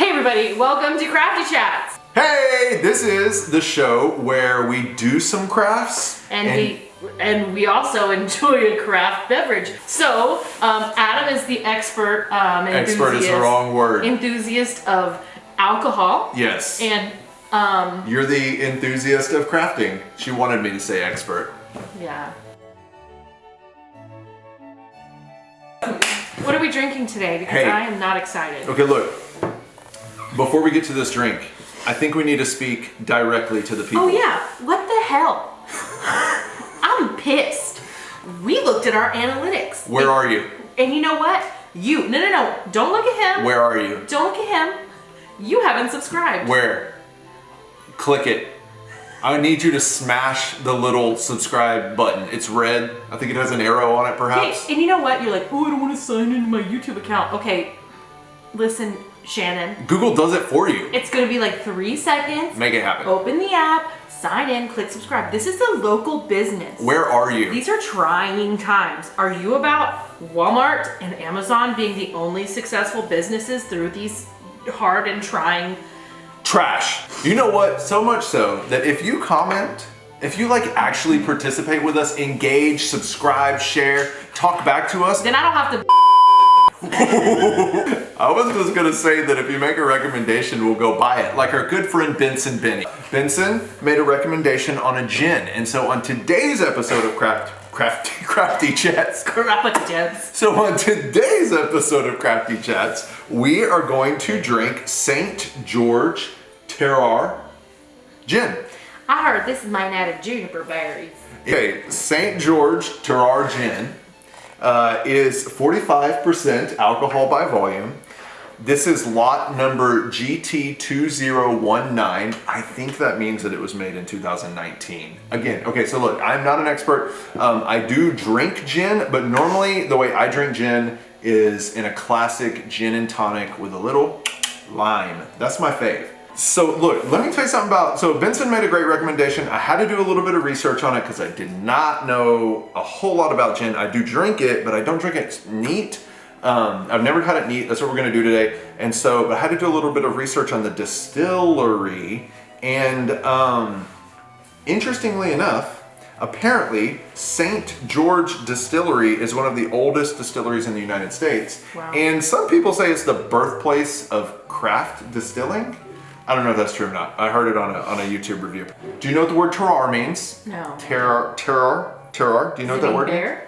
Hey everybody, welcome to Crafty Chats. Hey, this is the show where we do some crafts And, we and we also enjoy a craft beverage. So, um, Adam is the expert um, enthusiast, expert is the wrong word. enthusiast of alcohol. yes, And um, you're the enthusiast of crafting. She wanted me to say expert. yeah. What are we drinking today? Because Hey. I am not excited. Okay, look. Before we get to this drink, I think we need to speak directly to the people. Oh yeah, what the hell? I'm pissed. We looked at our analytics. Where and, are you? And you know what? You, no, no, no, don't look at him. Where are you? Don't look at him. You haven't subscribed. Where? Click it. I need you to smash the little subscribe button. It's red. I think it has an arrow on it, Hey, perhaps. and you know what? You're like, oh, I don't want to sign into my YouTube account. Okay, listen, Shannon. Google does it for you. It's gonna be like three seconds. Make it happen. Open the app, sign in, click subscribe. This is a local business. Where are you? These are trying times. Are you about Walmart and Amazon being the only successful businesses through these hard and trying? Trash. You know what? So much so that if you comment, if you like actually participate with us, engage, subscribe, share, talk back to us, Then I don't have to. I was just gonna say that if you make a recommendation, we'll go buy it. Like our good friend Benson Benny. Benson made a recommendation on a gin, and so on today's episode of Craft Crafty Crafty Chats. Jebs. So on today's episode of Crafty Chats, we are going to drink Saint George Terroir gin. I heard this is mine out of juniper berries. Okay, St. George Terroir Gin uh, is 45% alcohol by volume. This is lot number GT2019. I think that means that it was made in 2019. Again, okay, so look, I'm not an expert. Um, I do drink gin, but normally the way I drink gin is in a classic gin and tonic with a little lime. That's my fave. So look, let me tell you something about, so Benson made a great recommendation. I had to do a little bit of research on it because I did not know a whole lot about gin. I do drink it, but I don't drink it neat. Um, I've never had it neat. That's what we're gonna do today. And so, but I had to do a little bit of research on the distillery. And um, interestingly enough, apparently St. George Distillery is one of the oldest distilleries in the United States. Wow. And some people say it's the birthplace of craft distilling. I don't know if that's true or not. I heard it on a, on a YouTube review. Do you know what the word terroir means? No. Terroir, terroir, terroir. Do you know what that word means?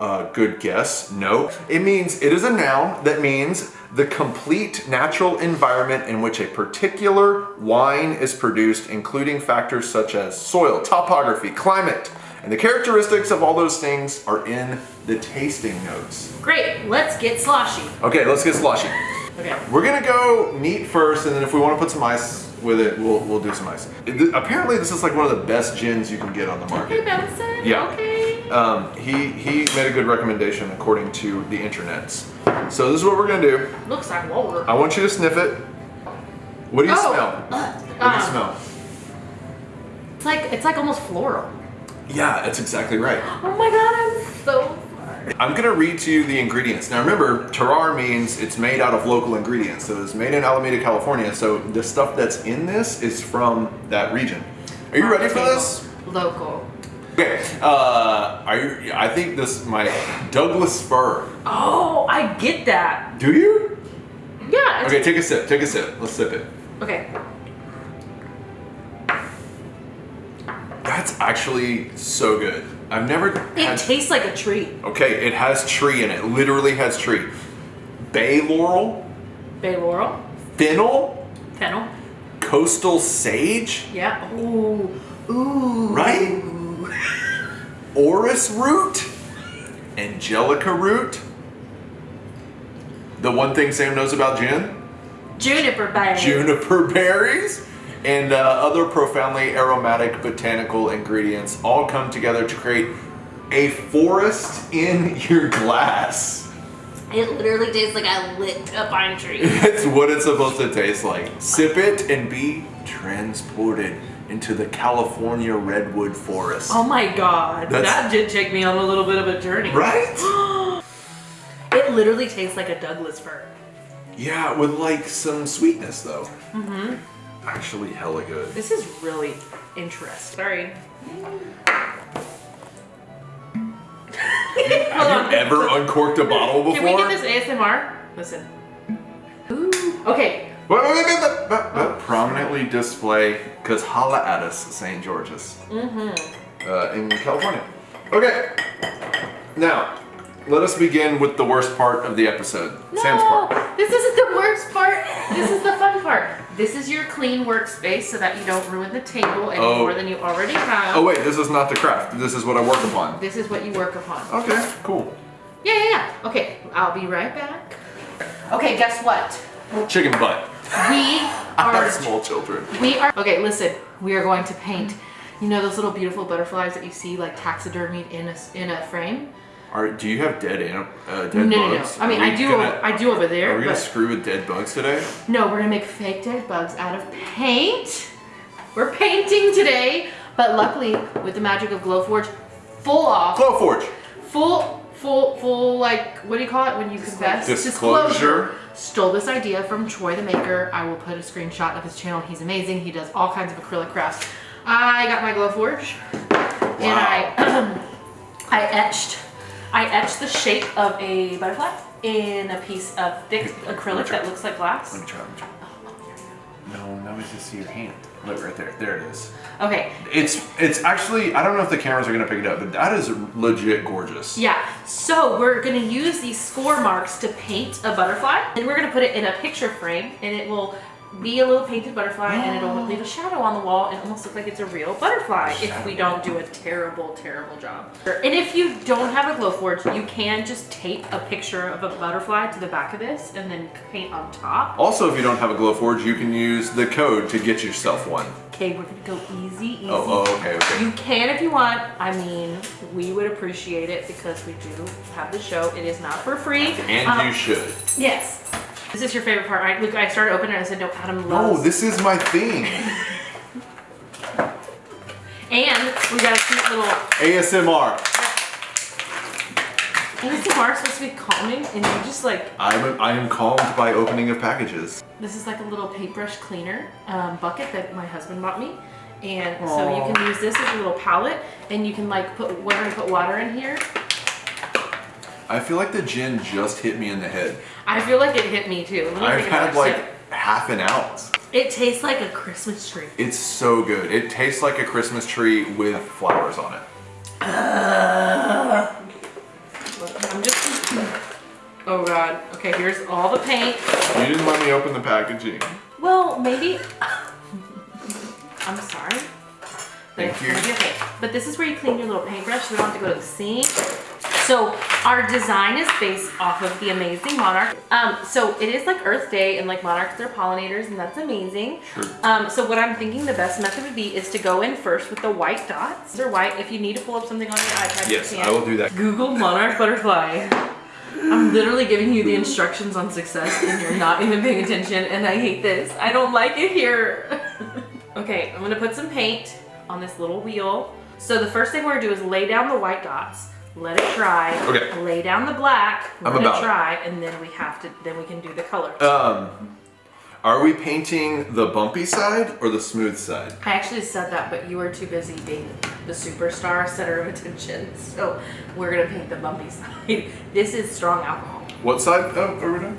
Uh, good guess. No. It means, it is a noun that means the complete natural environment in which a particular wine is produced, including factors such as soil, topography, climate, and the characteristics of all those things are in the tasting notes. Great, let's get sloshy. Okay, let's get sloshy. Okay. We're gonna go neat first, and then if we want to put some ice with it, we'll, we'll do some ice. It- apparently, this is like one of the best gins you can get on the market. Hey, Benson. Yeah. Okay. Um, he, he made a good recommendation according to the internets. So this is what we're gonna do. Looks like water. I want you to sniff it. What do you Oh, smell? uh, What do you um, smell? It's like it's like almost floral. Yeah, that's exactly right. Oh my god, I'm so. I'm gonna read to you the ingredients. Now remember, terroir means it's made out of local ingredients. So it's made in Alameda, California. So the stuff that's in this is from that region. Are you ready for this? Local. Okay. Uh, are you, I think this my Douglas fir. Oh, I get that. Do you? Yeah. Okay, take a sip. Take a sip. Let's sip it. okay. That's actually so good. I've never It had. tastes like a tree. okay, it has tree in it. Literally has tree. Bay laurel, Bay laurel, fennel, fennel. coastal sage, Yeah. Ooh. Ooh. right? Orris root, angelica root. The one thing Sam knows about gin, Juniper berry. juniper berries, and uh, other profoundly aromatic botanical ingredients all come together to create a forest in your glass. It literally tastes like I lit a pine tree. It's what it's supposed to taste like. Sip it and be transported into the California redwood forest. oh my god. That's- that did take me on a little bit of a journey. Right? It literally tastes like a Douglas fir. Yeah, with like some sweetness though. Mm-hmm. Actually, hella good. This is really interesting. Sorry. Hold Have on. you ever uncorked a bottle before? Can we get this ASMR? Listen. Ooh. Okay. Wait, wait, wait, wait, wait, wait. Prominently display, because holla at us, St. George's. Mm-hmm. Uh, in California. Okay. Now, let us begin with the worst part of the episode. Sam's part. this isn't the worst part. This is your clean workspace so that you don't ruin the table any Oh. more than you already have. Oh wait, this is not the craft. This is what I work upon. This is what you work upon. Okay, cool. Yeah, yeah, yeah. Okay, I'll be right back. Okay, guess what? Chicken butt. We are small children. we are okay, listen. We are going to paint. You know those little beautiful butterflies that you see like taxidermied in a in a frame? Are, do you have dead anim- uh, dead No, no, no. I mean, I do gonna- I do over there. Are we gonna screw with dead bugs today? no, we're gonna make fake dead bugs out of paint. We're painting today, but luckily with the magic of Glowforge, full off, Glowforge. full, full, full. Like what do you call it when you confess? Disclosure. Stole this idea from Troy the Maker. I will put a screenshot of his channel. He's amazing. He does all kinds of acrylic crafts. I got my Glowforge, and I, I etched, I etched the shape of a butterfly in a piece of thick acrylic that looks like glass. Let me try. Let me try. No, now we just see your hand. Look right there. There it is. Okay, It's it's actually I don't know if the cameras are gonna pick it up, but that is legit gorgeous. Yeah, so we're gonna use these score marks to paint a butterfly, and we're gonna put it in a picture frame, and it will be a little painted butterfly, and it'll leave a shadow on the wall and almost look like it's a real butterfly if we don't do a terrible, terrible job. And if you don't have a Glowforge, you can just tape a picture of a butterfly to the back of this and then paint on top. Also, if you don't have a Glowforge, you can use the code to get yourself one. Okay, we're gonna go easy, easy. Oh, oh okay, okay. You can if you want. I mean, we would appreciate it because we do have the show. It is not for free. And Um, you should. Yes. This is your favorite part, right? Look, I started opening it and I said, no, Adam No, loves. Oh, this is my thing. And we got a cute little ASMR. ASMR is supposed to be calming, and you just like I'm I am calmed by opening of packages. this is like a little paintbrush cleaner um, bucket that my husband bought me. And so you can use this as a little palette, and you can like put we're gonna put water in here. I feel like the gin just hit me in the head. I feel like it hit me too. Me I've had like sip. half an ounce. It tastes like a Christmas tree. It's so good. It tastes like a Christmas tree with flowers on it. I'm just. Oh god. Okay, here's all the paint. You didn't let me open the packaging. Well, maybe. I'm sorry. Thank you. okay. But this is where you clean your little paintbrush so we don't have to go to the sink. So our design is based off of the amazing monarch. Um, so it is like Earth Day and like monarchs are pollinators and that's amazing. Sure. Um, so what I'm thinking the best method would be is to go in first with the white dots. They're white. If you need to pull up something on your iPad, Yes, you. I will do that. Google monarch butterfly. I'm literally giving you the instructions on success and you're not even paying attention and I hate this. I don't like it here. okay, I'm gonna put some paint on this little wheel. So the first thing we're gonna do is lay down the white dots, let it dry, Okay. lay down the black, I'm let about it it. dry, and then we have to, then we can do the color. Um, are we painting the bumpy side or the smooth side? I actually said that, but you were too busy being the superstar center of attention. So we're gonna paint the bumpy side. This is strong alcohol. What side? Oh, are we doing?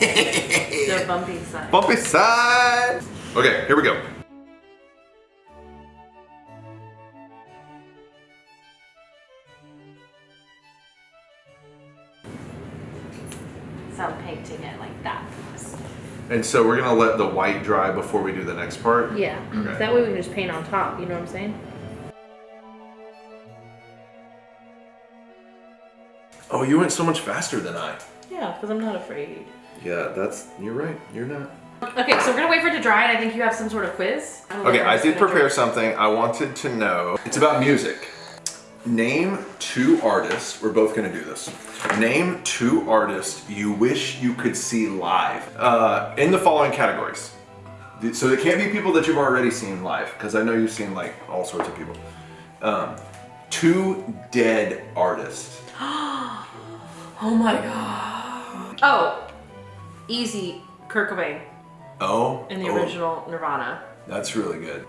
The bumpy side. Bumpy side. Okay, here we go. So I'm painting it like that. And so we're gonna let the white dry before we do the next part. Yeah. Okay. That way we can just paint on top. You know what I'm saying? Oh, you went so much faster than I. Yeah, because I'm not afraid. Yeah, that's you're right. You're not. Okay, so we're gonna wait for it to dry, and I think you have some sort of quiz. Okay, I did prepare drink. something. I wanted to know. It's about music. Name two artists. We're both gonna do this. Name two artists you wish you could see live. Uh, in the following categories. So it can't be people that you've already seen live, because I know you've seen like all sorts of people. Um, two dead artists. Oh my god. Oh, Easy, Kurt Cobain Oh, in the oh, original Nirvana. That's really good.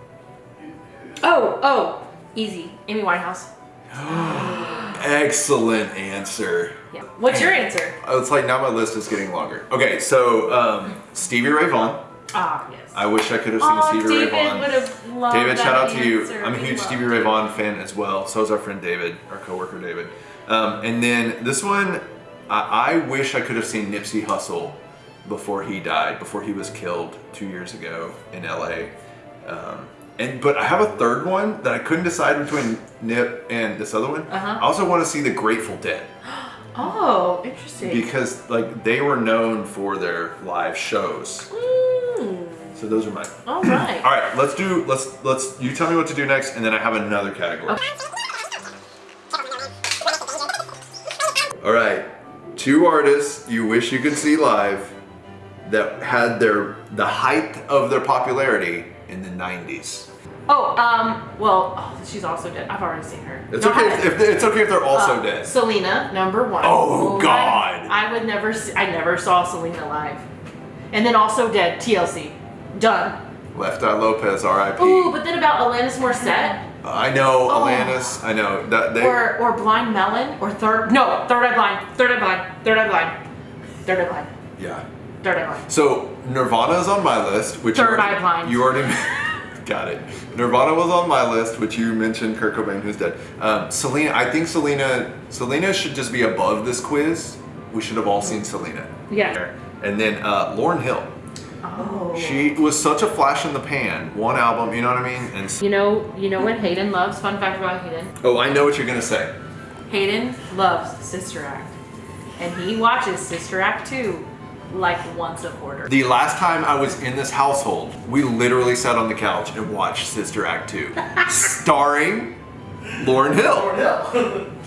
Oh, oh, easy, Amy Winehouse. Excellent answer. Yeah. What's your answer? Oh, It's like now my list is getting longer. Okay, so um, Stevie Ray Vaughan. Ah, yes. I wish I could have seen oh, Stevie Ray David Vaughan. would have loved David, shout out to you. I'm a huge Stevie. Ray Vaughan fan as well. So is our friend David, our coworker David. Um, and then this one, I, I wish I could have seen Nipsey Hussle before he died, before he was killed two years ago in LA. Um, and but I have a third one that I couldn't decide between Nip and this other one. Uh-huh. I also want to see the Grateful Dead Oh, interesting. because like they were known for their live shows. Mm, So those are mine. all right. All right, let's do let's let's you tell me what to do next, and then I have another category. All right, two artists you wish you could see live that had their the height of their popularity in the '90s. Oh, um, well, oh, she's also dead. I've already seen her. It's No, okay if, if it's okay if they're also uh, dead. Selena, number one. Oh, I- God. I, would never. See, I never saw Selena live, and then also dead. TLC, done. Left Eye Lopes, R.I.P. Ooh, but then about Alanis Morissette, I know, Oh. Alanis. I know that they. or or Blind Melon, or Third. No, Third Eye Blind. Third Eye Blind. Third Eye Blind. Third Eye Blind. yeah. Third Eye Blind. So Nirvana is on my list, which Third you already, Eye Blind. You already got it. Nirvana was on my list, which you mentioned. Kurt Cobain, who's dead. Um, Selena, I think Selena, Selena should just be above this quiz. We should have all seen Selena. Yeah. And then uh, Lauryn Hill. Oh. She was such a flash in the pan. One album, you know what I mean? And You know, you know what Hayden loves. Fun fact about Hayden. oh, I know what you're gonna say. Hayden loves Sister Act, and he watches Sister Act 2 like once a quarter. The last time I was in this household, we literally sat on the couch and watched Sister Act 2, starring Lauryn Hill. Lauryn Hill.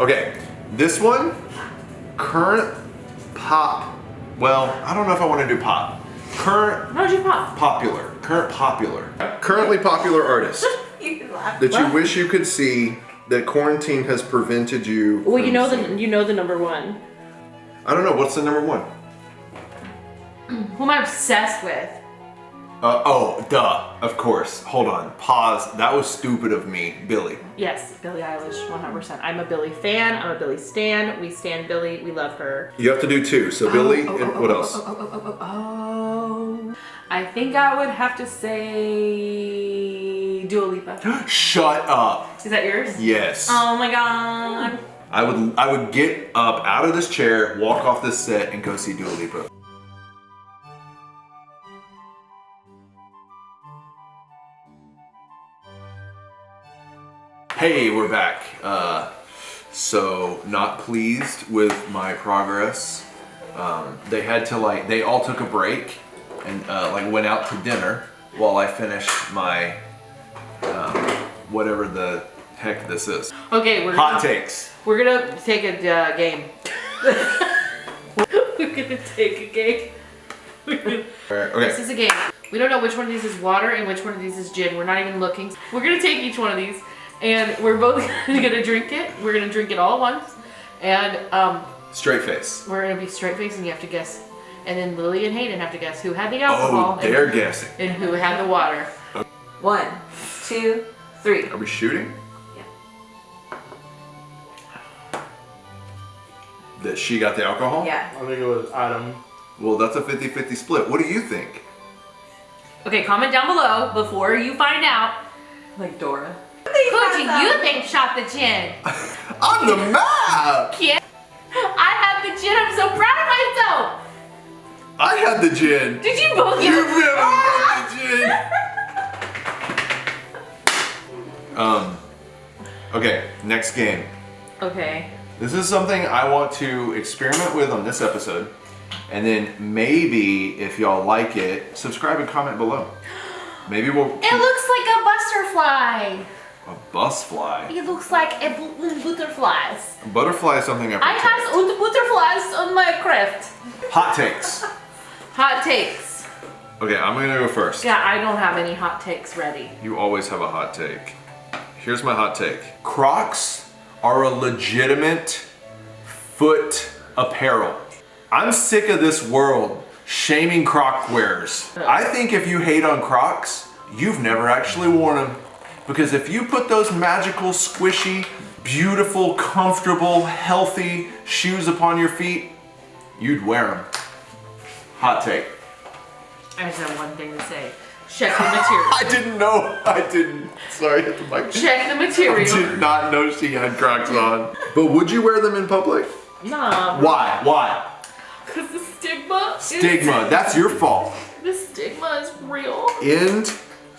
Okay, this one, current pop. Well, I don't know if I want to do pop. Current How'd you pop? popular. Current popular. Currently popular artist You laugh. that you wish you could see that quarantine has prevented you. Well, you know seeing. the you know the number one. I don't know. What's the number one? Who am I obsessed with? Uh, oh, duh. Of course. Hold on. Pause. That was stupid of me. Billie. Yes, Billie Eilish, 100%. I'm a Billie fan. I'm a Billie stan. We stan Billie, We love her. You have to do two. So Billie Oh, oh, and oh, what oh, else? Oh, oh, oh, oh, oh. I think I would have to say Dua Lipa. Shut up. Is that yours? Yes. Oh my god. I would I would get up out of this chair, walk off this set, and go see Dua Lipa. Hey, we're back. Uh, so not pleased with my progress. Um, they had to like they all took a break and uh, like went out to dinner while I finished my um, whatever the heck this is. Okay, we're Hot gonna, takes. We're gonna take a uh, game. we're gonna take a game. Okay. This is a game. We don't know which one of these is water and which one of these is gin. We're not even looking. We're gonna take each one of these and we're both gonna drink it. We're gonna drink it all at once. And um, Straight face. we're gonna be straight faced and you have to guess. And then Lily and Hayden have to guess who had the alcohol Oh, they're and, guessing. and who had the water. One, two, three. Are we shooting? Yeah. That she got the alcohol? Yeah. I think it was Adam. Well, that's a 50-50 split. What do you think? Okay, comment down below before you find out. Like Dora. Who do you think shot the gin? On the map! Kid. I have the gin. I'm so proud of myself. I had the gin. Did you both You get really had the gin. Um, okay, next game. Okay. This is something I want to experiment with on this episode. And then maybe, if y'all like it, subscribe and comment below. Maybe we'll It looks like a butterfly. A bus fly. It looks like a bu- butterflies. A butterfly is something I've I have butterflies on my craft. Hot takes. Hot takes. Okay, I'm gonna go first. Yeah, I don't have any hot takes ready. You always have a hot take. Here's my hot take. Crocs are a legitimate foot apparel. I'm sick of this world Shaming Croc wearers. I think if you hate on Crocs, you've never actually worn them. Because if you put those magical, squishy, beautiful, comfortable, healthy shoes upon your feet, you'd wear them. Hot take. I just have one thing to say. Check the material. I didn't know. I didn't. Sorry, hit the mic. Check the I material. did not know she had Crocs on. But would you wear them in public? Nah, Why? Why? because the stigma. is- Stigma. That's your fault. the stigma is real. End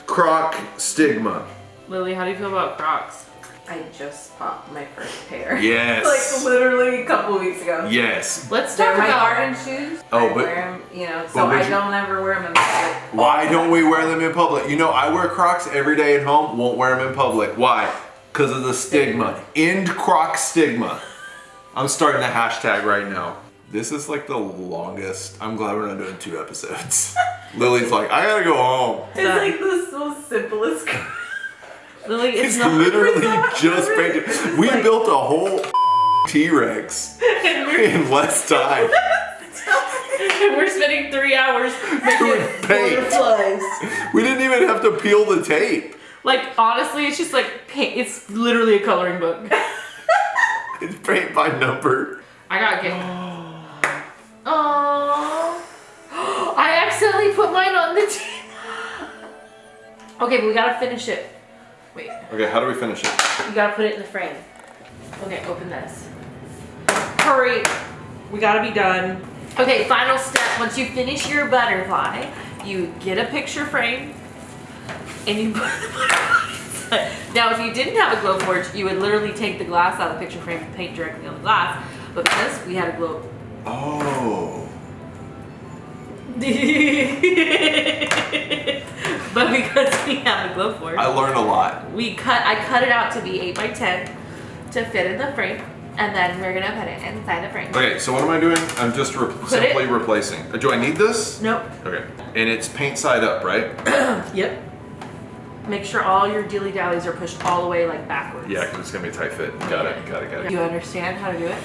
Croc stigma. Lily, how do you feel about Crocs? I just bought my first pair. Yes. like literally a couple weeks ago. Yes. Let's They're talk my about. garden shoes. Oh, I but- wear 'em, you know, so I you- don't ever wear them in public. Why don't we wear them in public? You know, I wear Crocs every day at home, won't wear them in public. Why? Because of the stigma. End Croc stigma. I'm starting a hashtag right now. This is like the longest. I'm glad we're not doing two episodes. Lily's like, I gotta go home. It's like the most simplest. Lily, it's, literally not just really- painted. We like- built a whole T-Rex in less time. We're spending three hours making butterflies. We didn't even have to peel the tape. Like honestly, it's just like paint. It's literally a coloring book. It's paint by number. I got get. Oh, I accidentally put mine on the table. Okay, but we gotta finish it. Okay, how do we finish it? you gotta put it in the frame. Okay, open this. Hurry, we gotta be done. Okay, final step. Once you finish your butterfly, you get a picture frame and you put the butterflies. Now, if you didn't have a Glowforge, you would literally take the glass out of the picture frame and paint directly on the glass. But because we had a glow Oh. but because we have a Glowforge, I learned a lot. we cut. I cut it out to be eight by ten to fit in the frame, and then we're gonna put it inside the frame. Okay, so what am I doing? I'm just re- it- simply replacing. Uh, Do I need this? Nope. Okay. And it's paint side up, right? Yep. Make sure all your dilly dallies are pushed all the way like backwards. Yeah, because it's gonna be a tight fit. Got it, got it, got it. Do you understand how to do it?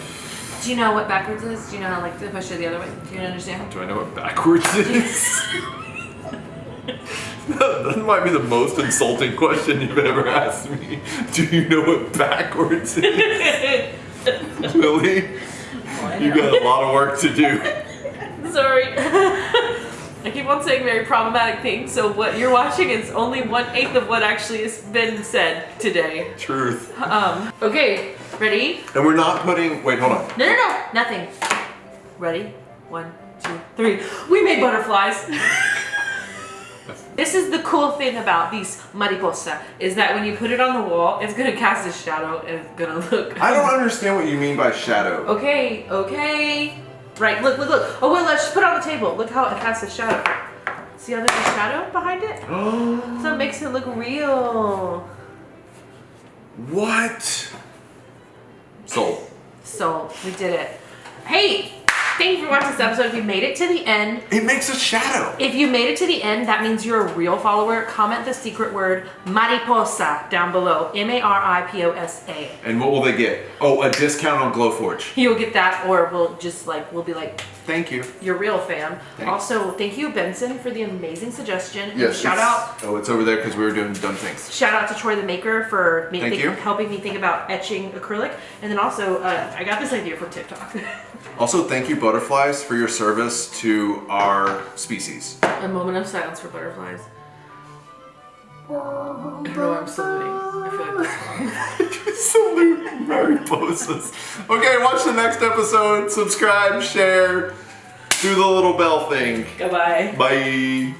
Do you know what backwards is? Do you know how like to push it the other way? Do you understand? Do I know what backwards is? that might be the most insulting question you've ever asked me. Do you know what backwards is? Lily, you got a lot of work to do. Sorry. I keep on saying very problematic things, so what you're watching is only one eighth of what actually has been said today. Truth. Um, okay, ready? And we're not putting, wait, hold on. No, no, no, nothing. Ready? One, two, three. We made butterflies. This is the cool thing about these mariposa, is that when you put it on the wall, it's gonna cast a shadow and it's gonna look. I don't understand what you mean by shadow. Okay, okay. Right, look, look, look. Oh, wait, let's just put it on the table. Look how it casts a shadow. See how there's a shadow behind it? So it makes it look real. what? Sold. So, we did it. Hey, thank you for watching this episode. If you made it to the end, It makes a shadow. if you made it to the end, that means you're a real follower. Comment the secret word mariposa down below. M A R I P O S A. And what will they get? Oh, a discount on Glowforge. You'll get that, or we'll just like, we'll be like, Thank you. You're real fam. Thanks. Also, thank you, Benson, for the amazing suggestion. And Yes. shout out Oh, it's over there because we were doing dumb things. Shout out to Troy the Maker for me Thank think- you. helping me think about etching acrylic. And then also, uh, I got this idea from TikTok. Also, thank you, butterflies, for your service to our species. A moment of silence for butterflies. I don't know why I'm saluting. I feel like that's. Salute Mariposas. Okay, watch the next episode. Subscribe, share, do the little bell thing. Goodbye. Bye.